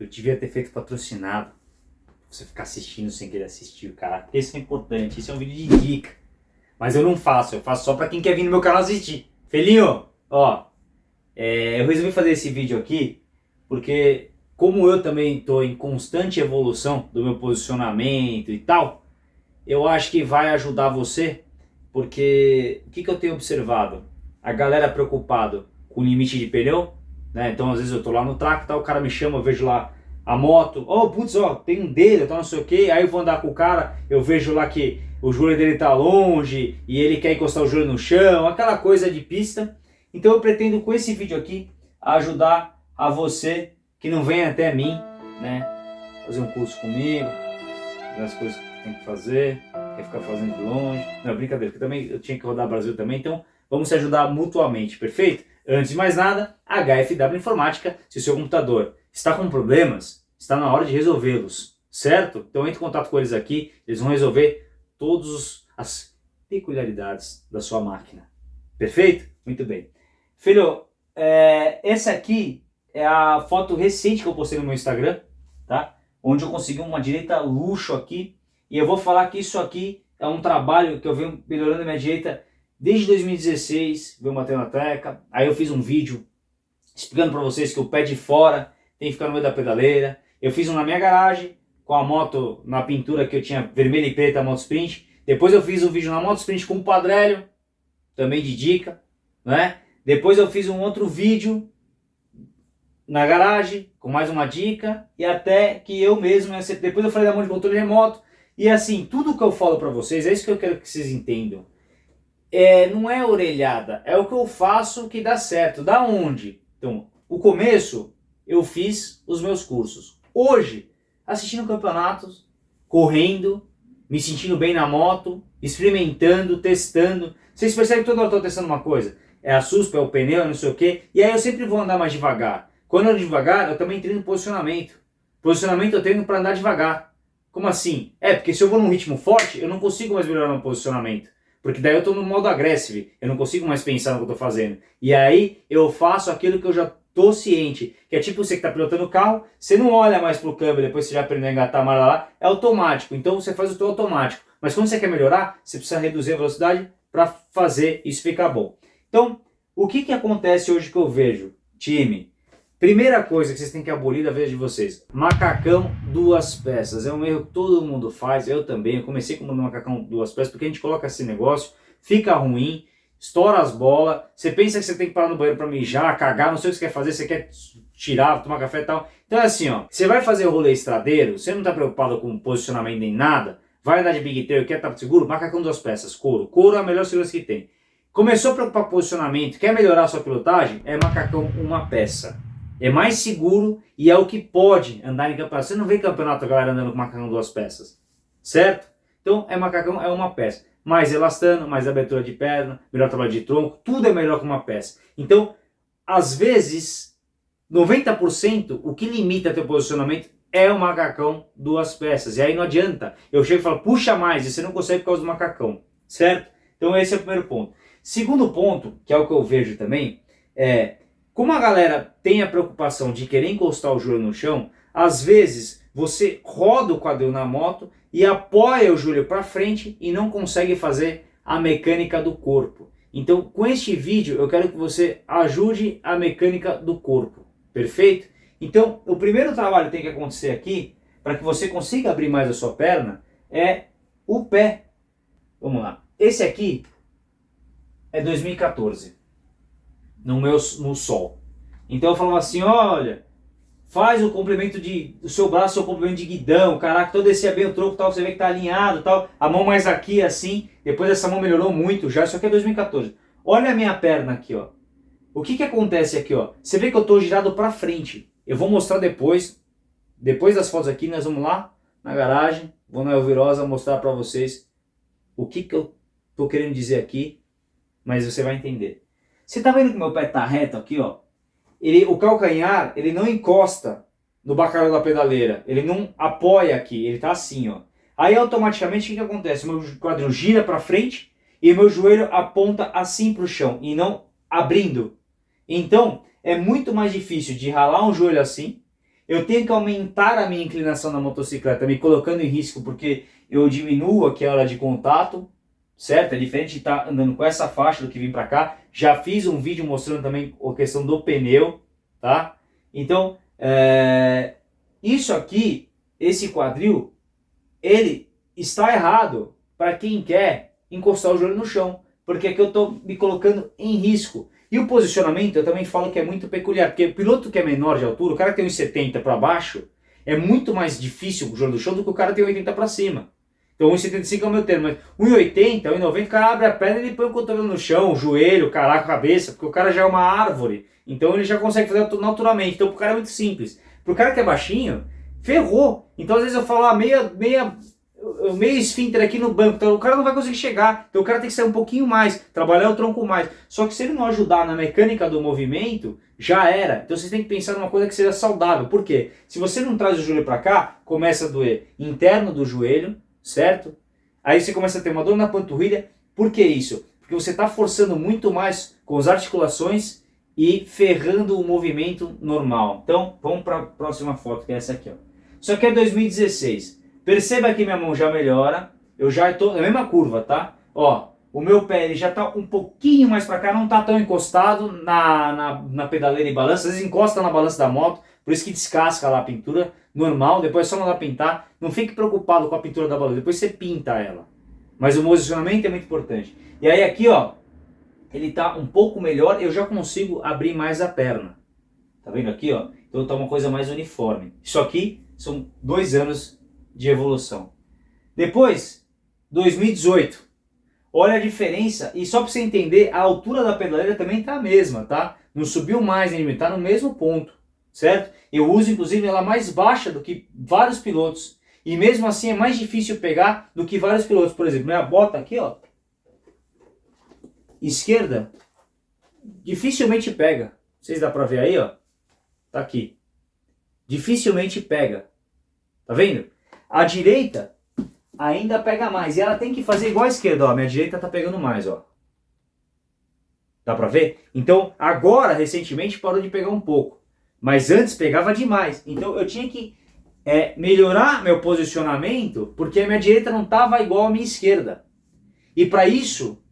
Eu devia ter feito patrocinado. Você ficar assistindo sem querer assistir, cara. Isso é importante, isso é um vídeo de dica. Mas eu não faço, eu faço só pra quem quer vir no meu canal assistir. Felinho, ó, é, eu resolvi fazer esse vídeo aqui porque como eu também estou em constante evolução do meu posicionamento e tal, eu acho que vai ajudar você, porque o que, que eu tenho observado? A galera preocupado com o limite de pneu, né? Então às vezes eu tô lá no track, tá, o cara me chama, eu vejo lá a moto, oh putz, ó, tem um dele, tá não sei o que, aí eu vou andar com o cara, eu vejo lá que o joelho dele tá longe e ele quer encostar o joelho no chão, aquela coisa de pista. Então eu pretendo com esse vídeo aqui ajudar a você que não vem até mim, né? Fazer um curso comigo, as coisas que tem que fazer, quer ficar fazendo de longe. Não, brincadeira, porque também eu tinha que rodar Brasil também, então vamos se ajudar mutuamente, perfeito? Antes de mais nada, HFW Informática, se o seu computador está com problemas, está na hora de resolvê-los, certo? Então entre em contato com eles aqui, eles vão resolver todas as peculiaridades da sua máquina. Perfeito? Muito bem. Filho, é, essa aqui é a foto recente que eu postei no meu Instagram, tá? Onde eu consegui uma direita luxo aqui. E eu vou falar que isso aqui é um trabalho que eu venho melhorando a minha direita desde 2016, venho batendo na teca. Aí eu fiz um vídeo explicando para vocês que o pé de fora tem que ficar no meio da pedaleira. Eu fiz um na minha garagem, com a moto na pintura que eu tinha vermelha e preta, a moto sprint. Depois eu fiz um vídeo na moto sprint com o padrélio, também de dica, né? Depois eu fiz um outro vídeo na garagem, com mais uma dica, e até que eu mesmo, depois eu falei da mão de controle remoto, e assim, tudo que eu falo para vocês, é isso que eu quero que vocês entendam. É, não é orelhada, é o que eu faço que dá certo. Da onde? Então, o começo, eu fiz os meus cursos. Hoje, assistindo campeonatos, correndo, me sentindo bem na moto, experimentando, testando. Vocês percebem que toda hora eu estou testando uma coisa? é a suspa, é o pneu, não sei o que. E aí eu sempre vou andar mais devagar. Quando eu ando devagar, eu também treino posicionamento. Posicionamento eu treino para andar devagar. Como assim? É, porque se eu vou num ritmo forte, eu não consigo mais melhorar meu posicionamento. Porque daí eu estou no modo agressivo, eu não consigo mais pensar no que eu estou fazendo. E aí eu faço aquilo que eu já estou ciente. Que é tipo você que está pilotando o carro, você não olha mais para o câmbio, depois você já aprendeu a engatar a lá, é automático. Então você faz o teu automático. Mas quando você quer melhorar, você precisa reduzir a velocidade para fazer isso ficar bom. Então, o que, que acontece hoje que eu vejo? Time, primeira coisa que vocês têm que abolir da vez de vocês, macacão duas peças. É um erro que todo mundo faz, eu também. Eu comecei com o macacão duas peças porque a gente coloca esse negócio, fica ruim, estoura as bolas, você pensa que você tem que parar no banheiro para mijar, cagar, não sei o que você quer fazer, você quer tirar, tomar café e tal. Então é assim, ó, você vai fazer o rolê estradeiro, você não está preocupado com posicionamento nem nada, vai andar de big tail, quer estar seguro, macacão duas peças, couro. Couro é a melhor segurança que tem. Começou a preocupar com posicionamento, quer melhorar a sua pilotagem? É macacão uma peça. É mais seguro e é o que pode andar em campeonato. Você não vê campeonato a galera andando com macacão duas peças, certo? Então é macacão é uma peça. Mais elastano, mais abertura de perna, melhor trabalho de tronco, tudo é melhor que uma peça. Então, às vezes, 90% o que limita teu posicionamento é o macacão duas peças. E aí não adianta. Eu chego e falo, puxa mais, e você não consegue por causa do macacão, certo? Então esse é o primeiro ponto. Segundo ponto, que é o que eu vejo também, é como a galera tem a preocupação de querer encostar o joelho no chão, às vezes você roda o quadril na moto e apoia o joelho para frente e não consegue fazer a mecânica do corpo. Então, com este vídeo, eu quero que você ajude a mecânica do corpo, perfeito? Então, o primeiro trabalho que tem que acontecer aqui, para que você consiga abrir mais a sua perna, é o pé. Vamos lá. Esse aqui é 2014, no meu no sol. Então eu falava assim, olha, faz o complemento de, o seu braço, o complemento de guidão, caraca, todo descia bem o tronco, tal, você vê que tá alinhado, tal, a mão mais aqui, assim, depois essa mão melhorou muito já, isso aqui é 2014. Olha a minha perna aqui, ó. O que que acontece aqui, ó? Você vê que eu tô girado para frente. Eu vou mostrar depois, depois das fotos aqui, nós vamos lá na garagem, vou na Elvirosa mostrar para vocês o que que eu tô querendo dizer aqui mas você vai entender. Você tá vendo que meu pé tá reto aqui, ó? Ele, o calcanhar, ele não encosta no bacalhau da pedaleira, ele não apoia aqui, ele tá assim, ó. Aí automaticamente o que, que acontece? Meu quadril gira para frente e meu joelho aponta assim para o chão e não abrindo. Então é muito mais difícil de ralar um joelho assim, eu tenho que aumentar a minha inclinação na motocicleta, me colocando em risco, porque eu diminuo aquela de contato, certo? É diferente de estar tá andando com essa faixa do que vir para cá. Já fiz um vídeo mostrando também a questão do pneu, tá? Então, é... isso aqui, esse quadril, ele está errado para quem quer encostar o joelho no chão, porque aqui eu estou me colocando em risco. E o posicionamento eu também falo que é muito peculiar, porque o piloto que é menor de altura, o cara que tem 1,70 para baixo, é muito mais difícil o joelho do chão do que o cara que tem 80 para cima. Então 1,75 é o meu termo, mas 1,80, 1,90 o cara abre a perna e põe o cotovelo no chão, o joelho, caraca, a cabeça, porque o cara já é uma árvore. Então ele já consegue fazer naturalmente. Então o cara é muito simples. Pro cara que é baixinho, ferrou. Então às vezes eu falo, ah, meia, meia o meio esfíncter aqui no banco, então o cara não vai conseguir chegar, então o cara tem que sair um pouquinho mais, trabalhar o tronco mais. Só que se ele não ajudar na mecânica do movimento, já era. Então você tem que pensar numa coisa que seja saudável. Por quê? Se você não traz o joelho para cá, começa a doer interno do joelho, certo? Aí você começa a ter uma dor na panturrilha. Por que isso? Porque você está forçando muito mais com as articulações e ferrando o movimento normal. Então, vamos para a próxima foto, que é essa aqui. Ó. Isso aqui é 2016. Perceba que minha mão já melhora, eu já estou na mesma curva, tá? Ó, o meu pé ele já está um pouquinho mais para cá, não está tão encostado na, na, na, pedaleira e balança, às vezes encosta na balança da moto, por isso que descasca lá a pintura, normal, depois é só mandar pintar, não fique preocupado com a pintura da balança, depois você pinta ela. Mas o posicionamento é muito importante. E aí aqui, ó, ele está um pouco melhor, eu já consigo abrir mais a perna. Tá vendo aqui, ó? Então tá uma coisa mais uniforme. Isso aqui são dois anos de evolução. Depois, 2018. Olha a diferença, e só para você entender, a altura da pedaleira também está a mesma, tá? Não subiu mais, está no mesmo ponto, certo? Eu uso inclusive ela mais baixa do que vários pilotos, e mesmo assim é mais difícil pegar do que vários pilotos. Por exemplo, minha bota aqui, ó, esquerda, dificilmente pega. Vocês dá para ver aí, ó? Tá aqui. Dificilmente pega. Tá vendo? A direita ainda pega mais. E ela tem que fazer igual a esquerda, ó. Minha direita tá pegando mais, ó. Dá pra ver? Então, agora, recentemente, parou de pegar um pouco. Mas antes pegava demais. Então, eu tinha que é, melhorar meu posicionamento, porque a minha direita não tava igual à minha esquerda. E para isso,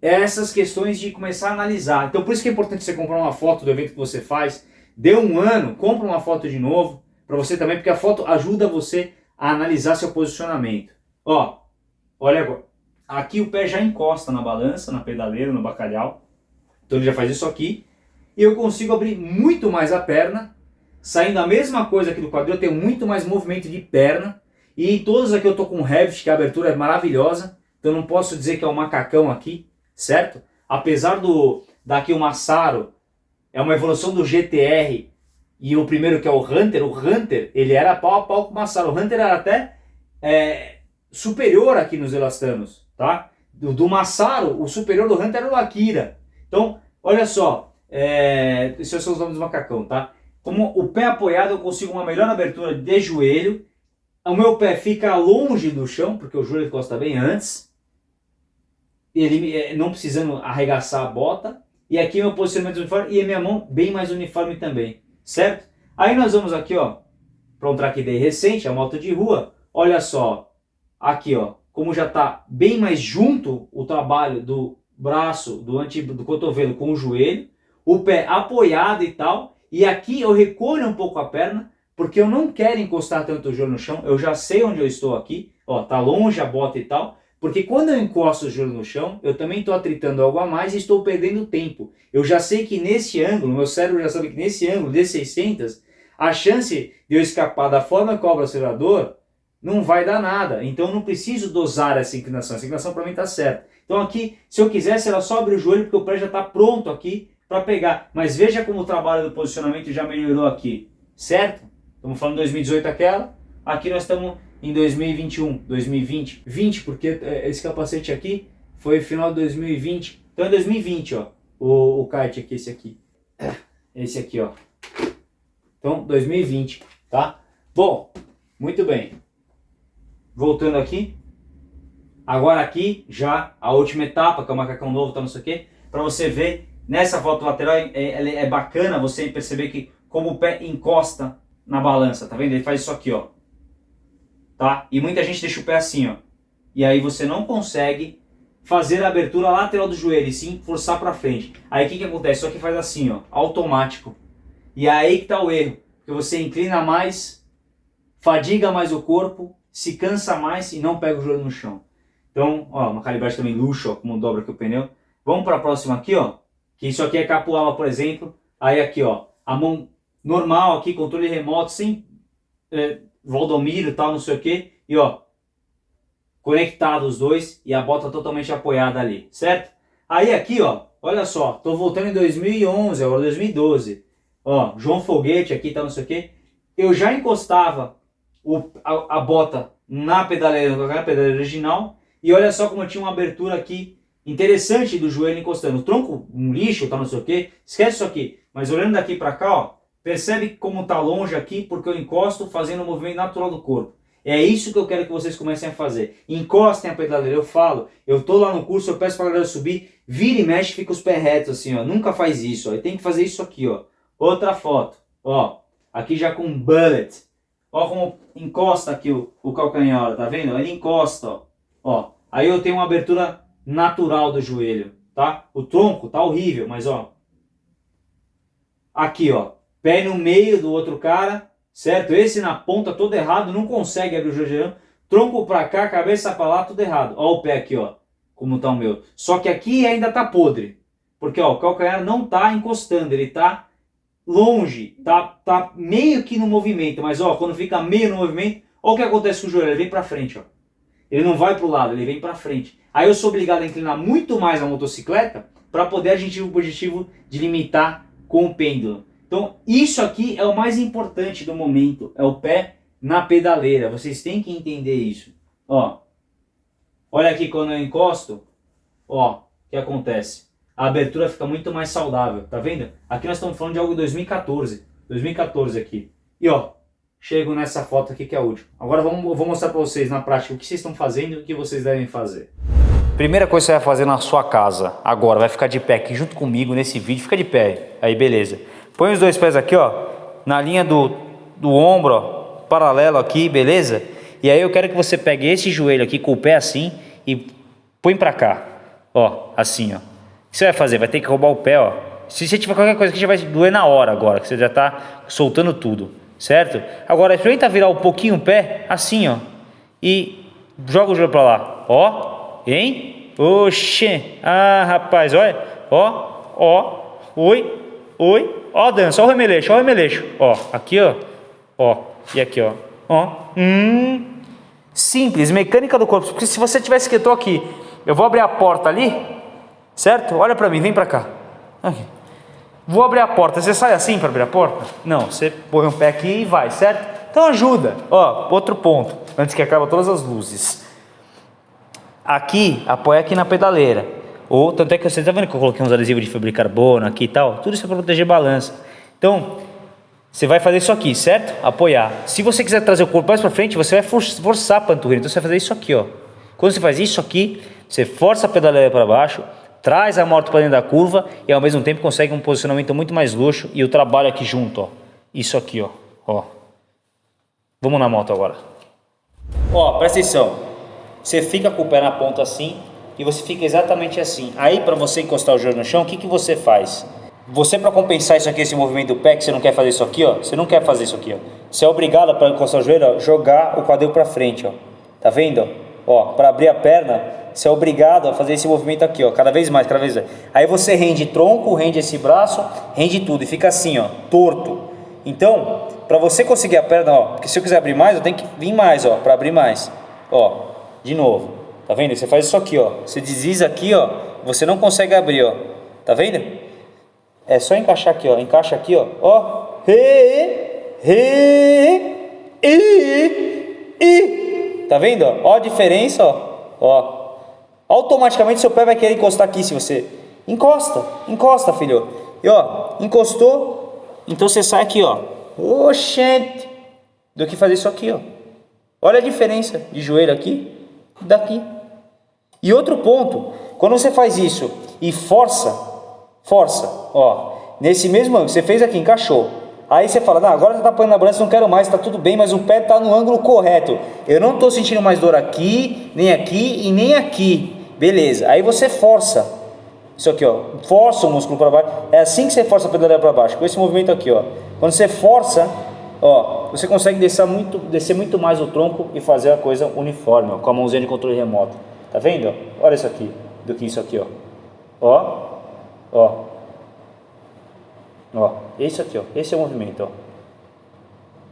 é essas questões de começar a analisar. Então, por isso que é importante você comprar uma foto do evento que você faz. Deu um ano, compra uma foto de novo, para você também, porque a foto ajuda você a analisar seu posicionamento. Ó, olha agora. Aqui o pé já encosta na balança, na pedaleira, no bacalhau. Então ele já faz isso aqui. E eu consigo abrir muito mais a perna. Saindo a mesma coisa aqui do quadril, eu tenho muito mais movimento de perna. E em todas aqui eu tô com Revit, que a abertura é maravilhosa. Então não posso dizer que é um macacão aqui, certo? Apesar do daqui o Massaro, é uma evolução do GTR e o primeiro que é o Hunter, o Hunter, ele era pau a pau com o Massaro. O Hunter era até é, superior aqui nos elastanos, tá? Do, do Massaro, o superior do Hunter era o Akira. Então, olha só, é, esses são os nomes do macacão, tá? Como o pé apoiado eu consigo uma melhor abertura de joelho, o meu pé fica longe do chão, porque o joelho encosta bem antes, ele é, não precisando arregaçar a bota, e aqui meu posicionamento uniforme, e a minha mão bem mais uniforme também certo? Aí nós vamos aqui, ó, para um track day recente, a moto de rua, olha só, aqui, ó, como já está bem mais junto o trabalho do braço, do, anti, do cotovelo com o joelho, o pé apoiado e tal, e aqui eu recolho um pouco a perna, porque eu não quero encostar tanto o joelho no chão, eu já sei onde eu estou aqui, ó, tá longe a bota e tal, porque quando eu encosto o joelho no chão, eu também estou atritando algo a mais e estou perdendo tempo. Eu já sei que nesse ângulo, meu cérebro já sabe que nesse ângulo de 600, a chance de eu escapar da forma que cobra o acelerador não vai dar nada. Então não preciso dosar essa inclinação. Essa inclinação para mim está certa. Então aqui, se eu quisesse, ela só o joelho porque o pé já está pronto aqui para pegar. Mas veja como o trabalho do posicionamento já melhorou aqui, certo? Estamos falando 2018 aquela, aqui nós estamos em 2021, 2020, 20 porque é, esse capacete aqui foi final de 2020, então é 2020 ó, o, o kart aqui, esse aqui, esse aqui ó, então 2020, tá? Bom, muito bem, voltando aqui, agora aqui já a última etapa, que é o macacão novo, tá não sei o que, para você ver, nessa foto lateral é, é, é bacana você perceber que como o pé encosta na balança, tá vendo? Ele faz isso aqui, ó. Tá? E muita gente deixa o pé assim, ó. E aí você não consegue fazer a abertura lateral do joelho, e sim forçar para frente. Aí o que, que acontece? Só que faz assim, ó, automático. E aí que tá o erro, porque você inclina mais, fadiga mais o corpo, se cansa mais e não pega o joelho no chão. Então, ó, uma calibragem também luxo, ó, como dobra aqui o pneu. Vamos para a próxima aqui, ó, que isso aqui é capoala, por exemplo. Aí aqui, ó, a mão normal aqui, controle remoto, sem é, Valdomiro e tal, não sei o que. E ó, conectado os dois e a bota totalmente apoiada ali, certo? Aí aqui, ó, olha só, tô voltando em 2011, agora 2012. Ó, João Foguete aqui, tá, não sei o que. Eu já encostava o, a, a bota na pedaleira, na pedaleira original e olha só como tinha uma abertura aqui interessante do joelho encostando. O tronco, um lixo, tá, não sei o que. Esquece isso aqui. Mas olhando daqui para cá, ó, percebe como tá longe aqui porque eu encosto fazendo o movimento natural do corpo. É isso que eu quero que vocês comecem a fazer. Encostem a pedaleira, eu falo, eu tô lá no curso, eu peço pra galera subir, vira e mexe, fica os pés retos assim, ó. Nunca faz isso, ó. Tem que fazer isso aqui, ó. Outra foto, ó. Aqui já com bullet. Ó como encosta aqui o, o calcanhar, tá vendo? Ele encosta, ó. ó. Aí eu tenho uma abertura natural do joelho, tá? O tronco tá horrível, mas ó. Aqui, ó. Pé no meio do outro cara, certo? Esse na ponta todo errado, não consegue abrir o joelho. Tronco para cá, cabeça para lá, tudo errado. Ó o pé aqui, ó, como tá o meu. Só que aqui ainda tá podre. Porque ó, o calcanhar não tá encostando, ele tá longe, tá, tá meio que no movimento. Mas ó, quando fica meio no movimento, ó o que acontece com o joelho, ele vem para frente, ó. Ele não vai para o lado, ele vem para frente. Aí eu sou obrigado a inclinar muito mais a motocicleta para poder atingir o objetivo de limitar com o pêndulo. Então, isso aqui é o mais importante do momento, é o pé na pedaleira. Vocês têm que entender isso. Ó, olha aqui quando eu encosto, ó, o que acontece? A abertura fica muito mais saudável, tá vendo? Aqui nós estamos falando de algo de 2014, 2014 aqui. E ó, chego nessa foto aqui que é última. Agora vamos, vou mostrar para vocês na prática o que vocês estão fazendo e o que vocês devem fazer. Primeira coisa que você vai fazer na sua casa, agora, vai ficar de pé aqui junto comigo nesse vídeo, fica de pé, aí beleza. Põe os dois pés aqui, ó, na linha do, do ombro, ó, paralelo aqui, beleza? E aí eu quero que você pegue esse joelho aqui com o pé assim e põe pra cá, ó, assim, ó. O que você vai fazer? Vai ter que roubar o pé, ó. Se você tiver qualquer coisa que já vai doer na hora agora, que você já tá soltando tudo, certo? Agora, experimenta virar um pouquinho o pé, assim, ó, e joga o joelho pra lá, ó, hein? Oxê, ah, rapaz, olha, ó, ó, oi, oi, Ó, Dan, só o remeleixo, ó o remeleixo. Ó, aqui, ó. Ó, e aqui, ó. Ó. Hum. Simples, mecânica do corpo. Porque se você tivesse que eu tô aqui, eu vou abrir a porta ali, certo? Olha para mim, vem para cá. Aqui. Vou abrir a porta. Você sai assim para abrir a porta? Não, você põe um pé aqui e vai, certo? Então ajuda. Ó, outro ponto, antes que acabe todas as luzes. Aqui, apoia aqui na pedaleira. Ou, tanto é que você está vendo que eu coloquei uns adesivos de fibra de carbono aqui e tal? Tudo isso é para proteger balança. Então, você vai fazer isso aqui, certo? Apoiar. Se você quiser trazer o corpo mais para frente, você vai forçar a panturrilha. Então, você vai fazer isso aqui, ó. Quando você faz isso aqui, você força a pedaleira para baixo, traz a moto para dentro da curva e ao mesmo tempo consegue um posicionamento muito mais luxo e o trabalho aqui junto, ó. Isso aqui, ó. ó. Vamos na moto agora. Ó, presta atenção. Você fica com o pé na ponta assim, e você fica exatamente assim. Aí para você encostar o joelho no chão, o que, que você faz? Você para compensar isso aqui, esse movimento do pé, que você não quer fazer isso aqui, ó, você não quer fazer isso aqui, ó. Você é obrigado para encostar o joelho, ó, jogar o quadril para frente, ó. Tá vendo? Ó, para abrir a perna, você é obrigado a fazer esse movimento aqui, ó, cada vez mais, cada vez mais. Aí você rende tronco, rende esse braço, rende tudo e fica assim, ó, torto. Então, para você conseguir a perna, ó, porque se eu quiser abrir mais, eu tenho que vir mais, ó, para abrir mais. Ó, de novo. Tá vendo? Você faz isso aqui, ó. Você desliza aqui, ó. Você não consegue abrir, ó. Tá vendo? É só encaixar aqui, ó. Encaixa aqui, ó. Ó. Re, re, e, e. Tá vendo? Ó, ó a diferença, ó. Ó. Automaticamente seu pé vai querer encostar aqui se você encosta, encosta, filho. E ó, encostou, então você sai aqui, ó. Oxente. Do que fazer isso aqui, ó. Olha a diferença de joelho aqui daqui. E outro ponto, quando você faz isso e força, força, ó, nesse mesmo ângulo, você fez aqui, encaixou. Aí você fala, não, agora tá apoiando na balança, não quero mais, tá tudo bem, mas o pé tá no ângulo correto. Eu não tô sentindo mais dor aqui, nem aqui e nem aqui. Beleza. Aí você força. Isso aqui, ó. Força o músculo para baixo. É assim que você força a pedaleira para baixo, com esse movimento aqui, ó. Quando você força, ó, você consegue descer muito, descer muito mais o tronco e fazer a coisa uniforme, ó, com a mãozinha de controle remoto. Tá vendo? Olha isso aqui, do que isso aqui, ó. Ó, ó. Ó, isso aqui, ó. Esse é o movimento, ó.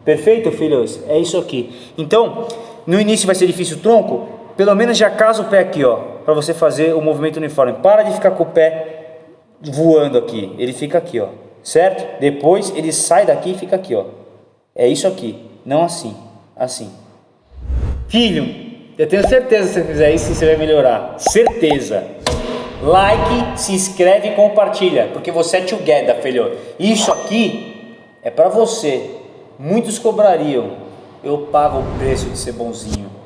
Perfeito, filhos? É isso aqui. Então, no início vai ser difícil o tronco, pelo menos já casa o pé aqui, ó, para você fazer o movimento uniforme. Para de ficar com o pé voando aqui. Ele fica aqui, ó. Certo? Depois ele sai daqui e fica aqui, ó. É isso aqui, não assim, assim. Filho, eu tenho certeza que se você fizer isso, você vai melhorar. Certeza. Like, se inscreve e compartilha, porque você é together, filho. Isso aqui é para você. Muitos cobrariam. Eu pago o preço de ser bonzinho.